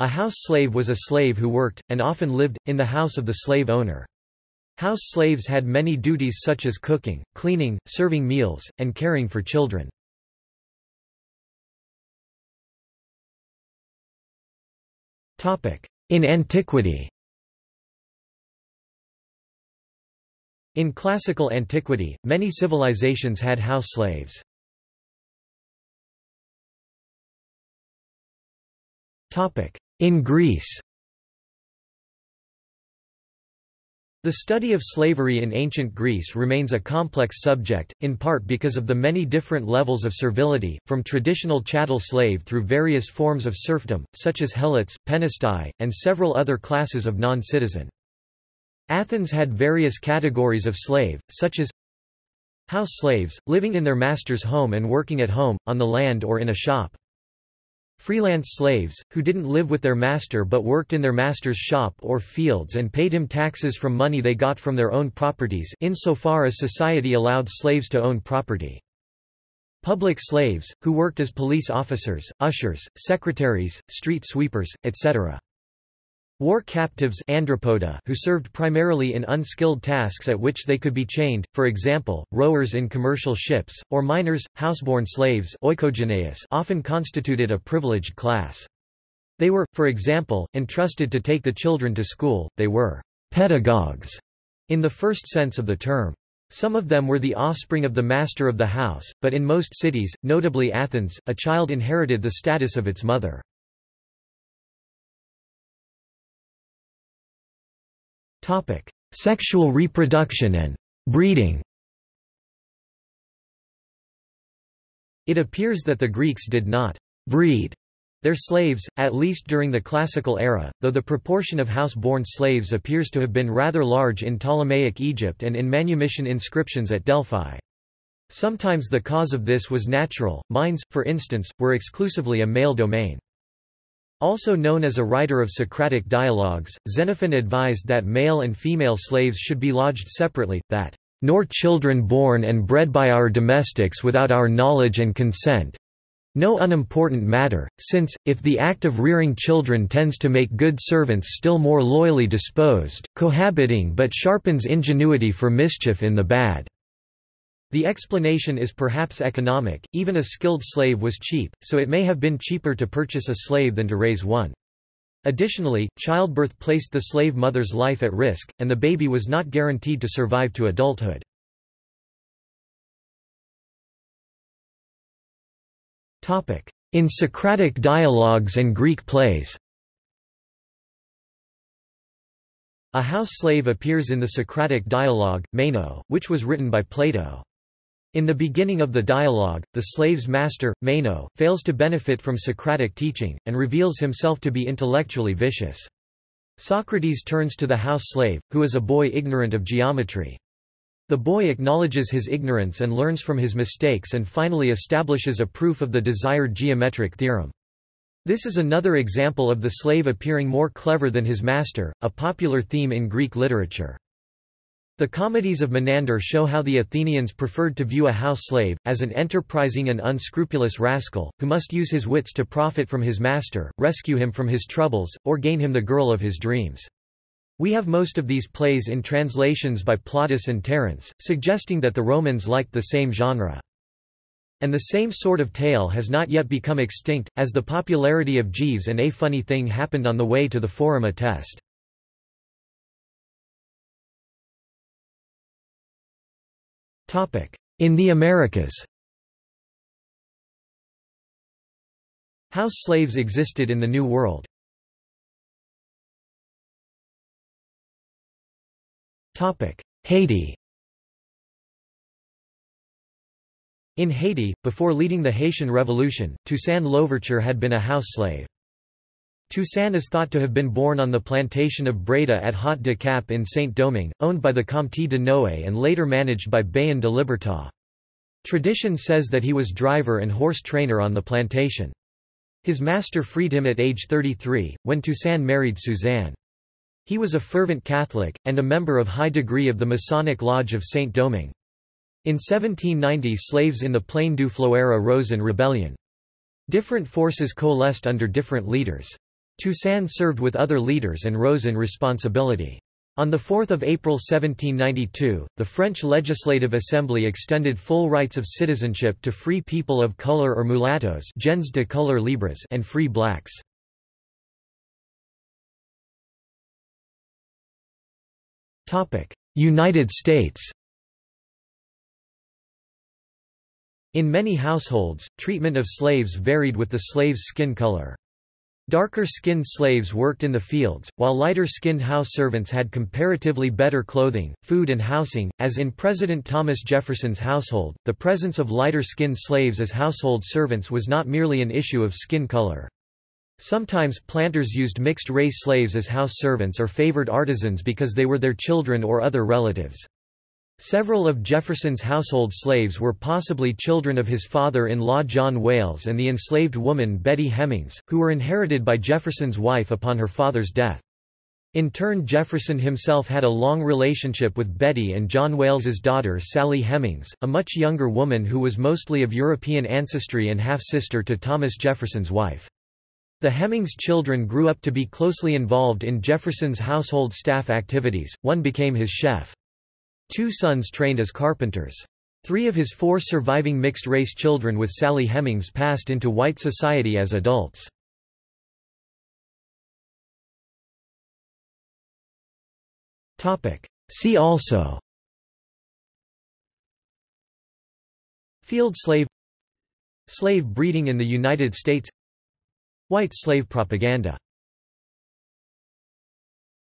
A house slave was a slave who worked, and often lived, in the house of the slave owner. House slaves had many duties such as cooking, cleaning, serving meals, and caring for children. In antiquity In classical antiquity, many civilizations had house slaves. In Greece The study of slavery in ancient Greece remains a complex subject, in part because of the many different levels of servility, from traditional chattel slave through various forms of serfdom, such as helots, penestae, and several other classes of non-citizen. Athens had various categories of slave, such as house slaves, living in their master's home and working at home, on the land or in a shop. Freelance slaves, who didn't live with their master but worked in their master's shop or fields and paid him taxes from money they got from their own properties insofar as society allowed slaves to own property. Public slaves, who worked as police officers, ushers, secretaries, street sweepers, etc. War captives andrapoda who served primarily in unskilled tasks at which they could be chained, for example, rowers in commercial ships, or miners, houseborn slaves often constituted a privileged class. They were, for example, entrusted to take the children to school, they were pedagogues in the first sense of the term. Some of them were the offspring of the master of the house, but in most cities, notably Athens, a child inherited the status of its mother. Topic: Sexual reproduction and breeding. It appears that the Greeks did not breed their slaves, at least during the classical era, though the proportion of house-born slaves appears to have been rather large in Ptolemaic Egypt and in manumission inscriptions at Delphi. Sometimes the cause of this was natural, mines, for instance, were exclusively a male domain. Also known as a writer of Socratic dialogues, Xenophon advised that male and female slaves should be lodged separately, that, "...nor children born and bred by our domestics without our knowledge and consent, no unimportant matter, since, if the act of rearing children tends to make good servants still more loyally disposed, cohabiting but sharpens ingenuity for mischief in the bad." The explanation is perhaps economic, even a skilled slave was cheap, so it may have been cheaper to purchase a slave than to raise one. Additionally, childbirth placed the slave mother's life at risk, and the baby was not guaranteed to survive to adulthood. In Socratic dialogues and Greek plays A house slave appears in the Socratic dialogue, Meno, which was written by Plato. In the beginning of the dialogue, the slave's master, Meno, fails to benefit from Socratic teaching, and reveals himself to be intellectually vicious. Socrates turns to the house slave, who is a boy ignorant of geometry. The boy acknowledges his ignorance and learns from his mistakes and finally establishes a proof of the desired geometric theorem. This is another example of the slave appearing more clever than his master, a popular theme in Greek literature. The comedies of Menander show how the Athenians preferred to view a house slave, as an enterprising and unscrupulous rascal, who must use his wits to profit from his master, rescue him from his troubles, or gain him the girl of his dreams. We have most of these plays in translations by Plautus and Terence, suggesting that the Romans liked the same genre. And the same sort of tale has not yet become extinct, as the popularity of Jeeves and A Funny Thing Happened on the Way to the Forum attest. In the Americas House slaves existed in the New World. Haiti In Haiti, before leading the Haitian Revolution, Toussaint Louverture had been a house slave. Toussaint is thought to have been born on the plantation of Breda at Haut de Cap in Saint-Domingue, owned by the Comte de Noé and later managed by Bayon de Libertat. Tradition says that he was driver and horse trainer on the plantation. His master freed him at age 33, when Toussaint married Suzanne. He was a fervent Catholic, and a member of high degree of the Masonic Lodge of Saint-Domingue. In 1790 slaves in the Plaine du Floera rose in rebellion. Different forces coalesced under different leaders. Toussaint served with other leaders and rose in responsibility. On 4 April 1792, the French Legislative Assembly extended full rights of citizenship to free people of color or mulattoes gens de couleur libres and free blacks. United States In many households, treatment of slaves varied with the slave's skin color. Darker-skinned slaves worked in the fields, while lighter-skinned house servants had comparatively better clothing, food and housing. As in President Thomas Jefferson's household, the presence of lighter-skinned slaves as household servants was not merely an issue of skin color. Sometimes planters used mixed-race slaves as house servants or favored artisans because they were their children or other relatives. Several of Jefferson's household slaves were possibly children of his father-in-law John Wayles and the enslaved woman Betty Hemings, who were inherited by Jefferson's wife upon her father's death. In turn Jefferson himself had a long relationship with Betty and John Wayles's daughter Sally Hemings, a much younger woman who was mostly of European ancestry and half-sister to Thomas Jefferson's wife. The Hemings children grew up to be closely involved in Jefferson's household staff activities, one became his chef. Two sons trained as carpenters. Three of his four surviving mixed-race children with Sally Hemings passed into white society as adults. See also Field slave Slave breeding in the United States White slave propaganda